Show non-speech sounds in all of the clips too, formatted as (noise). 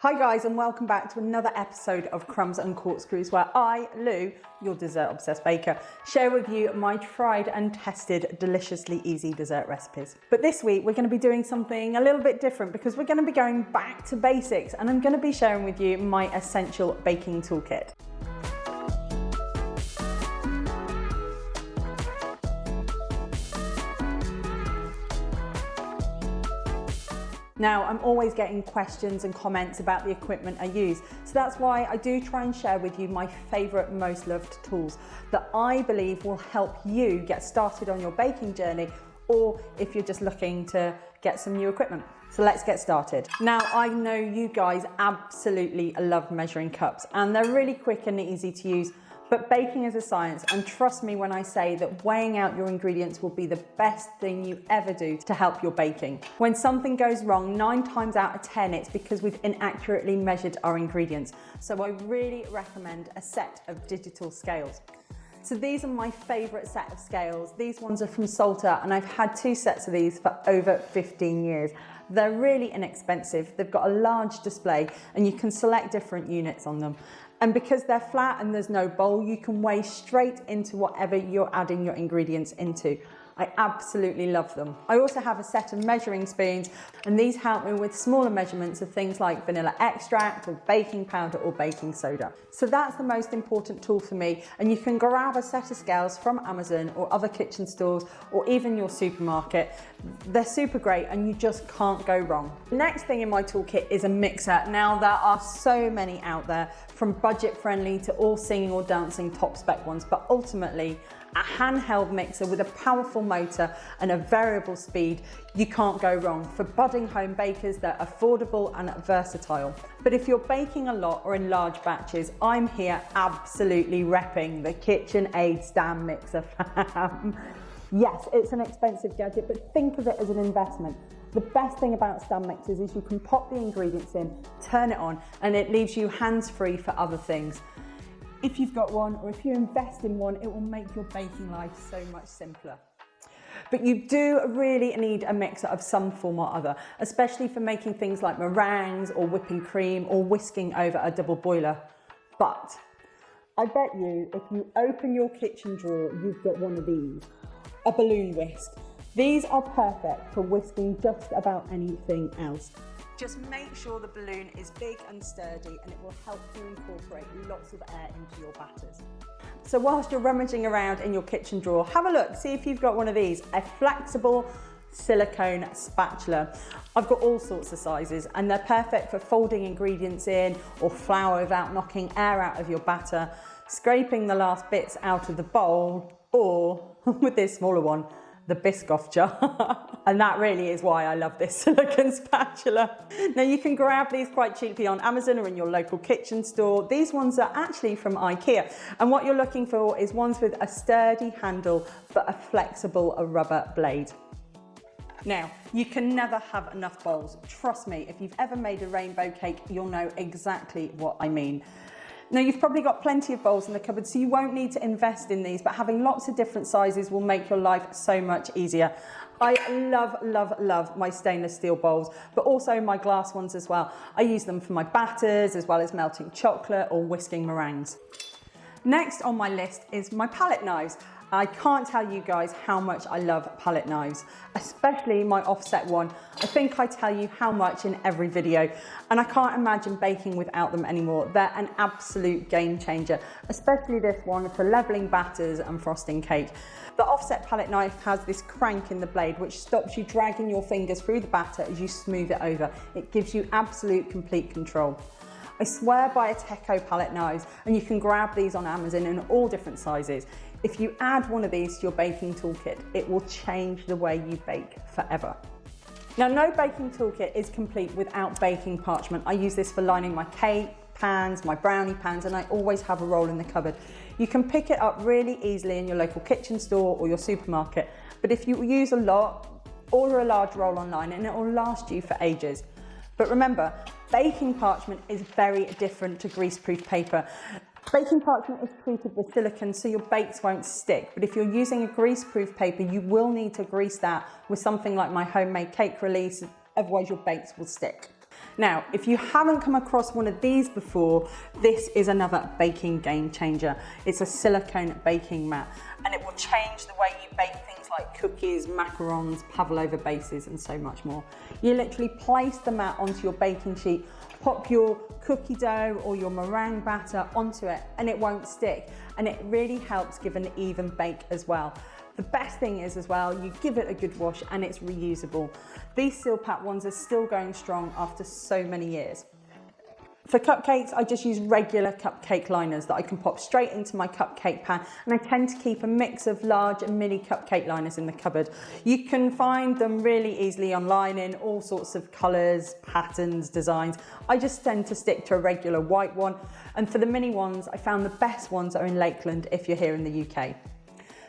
Hi guys and welcome back to another episode of Crumbs and Corkscrews where I, Lou, your dessert obsessed baker, share with you my tried and tested deliciously easy dessert recipes. But this week we're going to be doing something a little bit different because we're going to be going back to basics and I'm going to be sharing with you my essential baking toolkit. Now, I'm always getting questions and comments about the equipment I use. So that's why I do try and share with you my favorite, most loved tools that I believe will help you get started on your baking journey or if you're just looking to get some new equipment. So let's get started. Now, I know you guys absolutely love measuring cups and they're really quick and easy to use but baking is a science, and trust me when I say that weighing out your ingredients will be the best thing you ever do to help your baking. When something goes wrong, nine times out of 10, it's because we've inaccurately measured our ingredients. So I really recommend a set of digital scales. So these are my favorite set of scales. These ones are from Salter and I've had two sets of these for over 15 years. They're really inexpensive. They've got a large display and you can select different units on them. And because they're flat and there's no bowl, you can weigh straight into whatever you're adding your ingredients into. I absolutely love them. I also have a set of measuring spoons and these help me with smaller measurements of things like vanilla extract or baking powder or baking soda. So that's the most important tool for me and you can grab a set of scales from Amazon or other kitchen stores or even your supermarket. They're super great and you just can't go wrong. The next thing in my toolkit is a mixer. Now there are so many out there from budget friendly to all singing or dancing top spec ones but ultimately a handheld mixer with a powerful motor and a variable speed, you can't go wrong. For budding home bakers, they're affordable and versatile. But if you're baking a lot or in large batches, I'm here absolutely repping the KitchenAid stand mixer (laughs) fam. yes, it's an expensive gadget, but think of it as an investment. The best thing about stand mixers is you can pop the ingredients in, turn it on, and it leaves you hands-free for other things. If you've got one or if you invest in one, it will make your baking life so much simpler. But you do really need a mixer of some form or other, especially for making things like meringues or whipping cream or whisking over a double boiler. But I bet you if you open your kitchen drawer, you've got one of these, a balloon whisk. These are perfect for whisking just about anything else. Just make sure the balloon is big and sturdy and it will help you incorporate lots of air into your batters. So whilst you're rummaging around in your kitchen drawer, have a look, see if you've got one of these, a flexible silicone spatula. I've got all sorts of sizes and they're perfect for folding ingredients in or flour without knocking air out of your batter, scraping the last bits out of the bowl or (laughs) with this smaller one, the Biscoff jar. (laughs) and that really is why I love this (laughs) silicone spatula. Now you can grab these quite cheaply on Amazon or in your local kitchen store. These ones are actually from Ikea. And what you're looking for is ones with a sturdy handle, but a flexible rubber blade. Now, you can never have enough bowls. Trust me, if you've ever made a rainbow cake, you'll know exactly what I mean. Now you've probably got plenty of bowls in the cupboard, so you won't need to invest in these, but having lots of different sizes will make your life so much easier. I love, love, love my stainless steel bowls, but also my glass ones as well. I use them for my batters, as well as melting chocolate or whisking meringues. Next on my list is my palette knives. I can't tell you guys how much I love palette knives, especially my offset one. I think I tell you how much in every video, and I can't imagine baking without them anymore. They're an absolute game changer, especially this one for leveling batters and frosting cake. The offset palette knife has this crank in the blade which stops you dragging your fingers through the batter as you smooth it over. It gives you absolute complete control. I swear by Ateco palette knives and you can grab these on Amazon in all different sizes. If you add one of these to your baking toolkit, it will change the way you bake forever. Now, no baking toolkit is complete without baking parchment. I use this for lining my cake, pans, my brownie pans, and I always have a roll in the cupboard. You can pick it up really easily in your local kitchen store or your supermarket, but if you use a lot, order a large roll online and it will last you for ages. But remember, baking parchment is very different to greaseproof paper. Baking parchment is treated with silicone so your bakes won't stick, but if you're using a greaseproof paper, you will need to grease that with something like my homemade cake release, otherwise your bakes will stick. Now, if you haven't come across one of these before, this is another baking game changer. It's a silicone baking mat and it will change the way you bake things like cookies, macarons, pavlova bases and so much more. You literally place the mat onto your baking sheet, pop your cookie dough or your meringue batter onto it and it won't stick and it really helps give an even bake as well. The best thing is as well, you give it a good wash and it's reusable. These Silpat ones are still going strong after so many years. For cupcakes, I just use regular cupcake liners that I can pop straight into my cupcake pan and I tend to keep a mix of large and mini cupcake liners in the cupboard. You can find them really easily online in all sorts of colours, patterns, designs. I just tend to stick to a regular white one and for the mini ones, I found the best ones are in Lakeland if you're here in the UK.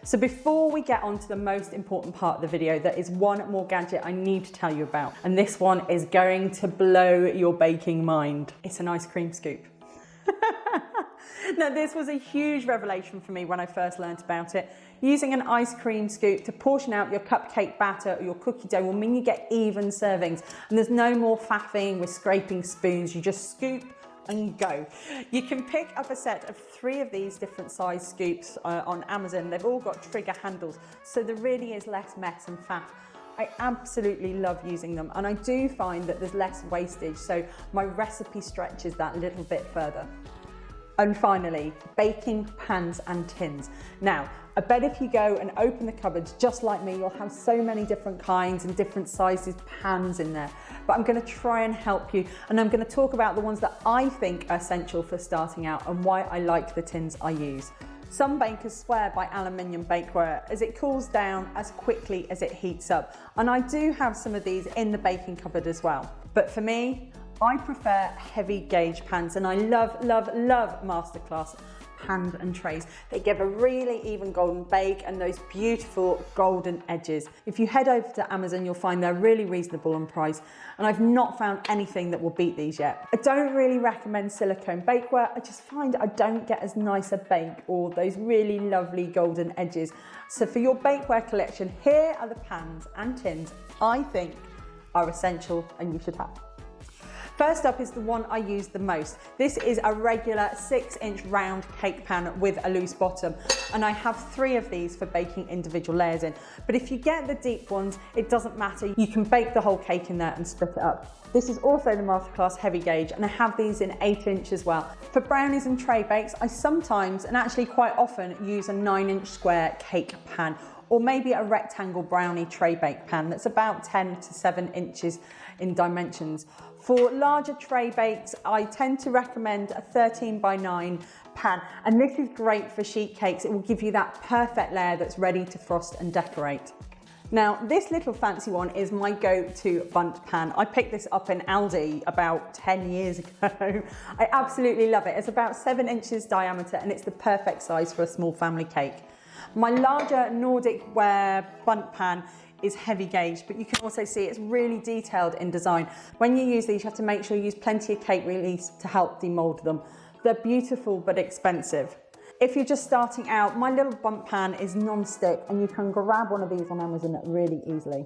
So before we get on to the most important part of the video, there is one more gadget I need to tell you about. And this one is going to blow your baking mind. It's an ice cream scoop. (laughs) now this was a huge revelation for me when I first learned about it. Using an ice cream scoop to portion out your cupcake batter or your cookie dough will mean you get even servings and there's no more faffing with scraping spoons. You just scoop and go. You can pick up a set of three of these different size scoops uh, on Amazon. They've all got trigger handles, so there really is less mess and faff. I absolutely love using them and I do find that there's less wastage so my recipe stretches that little bit further. And finally, baking pans and tins. Now, I bet if you go and open the cupboards just like me, you'll have so many different kinds and different sizes pans in there. But I'm gonna try and help you and I'm gonna talk about the ones that I think are essential for starting out and why I like the tins I use. Some bakers swear by aluminium bakeware as it cools down as quickly as it heats up. And I do have some of these in the baking cupboard as well. But for me, I prefer heavy gauge pans and I love, love, love Masterclass pans and trays. They give a really even golden bake and those beautiful golden edges. If you head over to Amazon, you'll find they're really reasonable on price and I've not found anything that will beat these yet. I don't really recommend silicone bakeware. I just find I don't get as nice a bake or those really lovely golden edges. So for your bakeware collection, here are the pans and tins I think are essential and you should have. First up is the one I use the most. This is a regular six inch round cake pan with a loose bottom. And I have three of these for baking individual layers in. But if you get the deep ones, it doesn't matter. You can bake the whole cake in there and split it up. This is also the Masterclass heavy gauge and I have these in eight inch as well. For brownies and tray bakes, I sometimes and actually quite often use a nine inch square cake pan or maybe a rectangle brownie tray bake pan that's about 10 to 7 inches in dimensions. For larger tray bakes, I tend to recommend a 13 by 9 pan, and this is great for sheet cakes. It will give you that perfect layer that's ready to frost and decorate. Now, this little fancy one is my go-to Bundt pan. I picked this up in Aldi about 10 years (laughs) ago. I absolutely love it. It's about seven inches diameter and it's the perfect size for a small family cake. My larger Nordic ware Bundt pan is heavy gauge, but you can also see it's really detailed in design. When you use these, you have to make sure you use plenty of cake release to help demold them. They're beautiful, but expensive. If you're just starting out, my little Bundt pan is non-stick and you can grab one of these on Amazon really easily.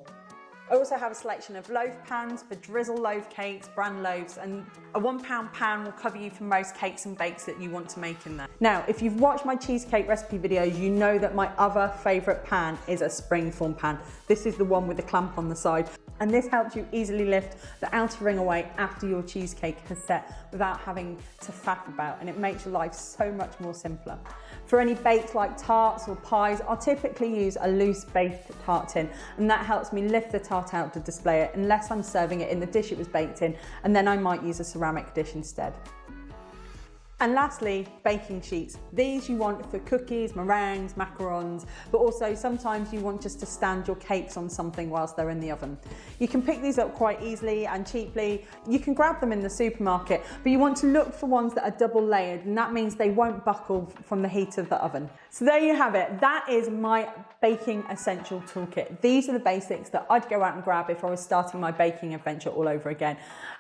I also have a selection of loaf pans for drizzle loaf cakes, bran loaves, and a one pound pan will cover you for most cakes and bakes that you want to make in there. Now, if you've watched my cheesecake recipe videos, you know that my other favorite pan is a springform pan. This is the one with the clamp on the side and this helps you easily lift the outer ring away after your cheesecake has set without having to faff about and it makes your life so much more simpler. For any baked like tarts or pies, I'll typically use a loose baked tart tin and that helps me lift the tart out to display it unless I'm serving it in the dish it was baked in and then I might use a ceramic dish instead. And lastly, baking sheets. These you want for cookies, meringues, macarons, but also sometimes you want just to stand your cakes on something whilst they're in the oven. You can pick these up quite easily and cheaply. You can grab them in the supermarket, but you want to look for ones that are double layered and that means they won't buckle from the heat of the oven. So there you have it. That is my baking essential toolkit. These are the basics that I'd go out and grab if I was starting my baking adventure all over again.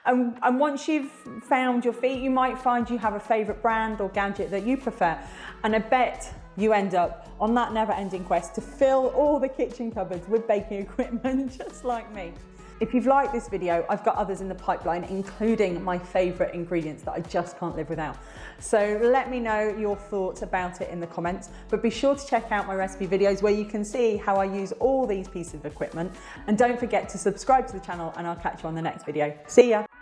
And, and once you've found your feet, you might find you have a favorite brand or gadget that you prefer. And I bet you end up on that never ending quest to fill all the kitchen cupboards with baking (laughs) equipment, just like me. If you've liked this video, I've got others in the pipeline, including my favorite ingredients that I just can't live without. So let me know your thoughts about it in the comments, but be sure to check out my recipe videos where you can see how I use all these pieces of equipment. And don't forget to subscribe to the channel and I'll catch you on the next video. See ya.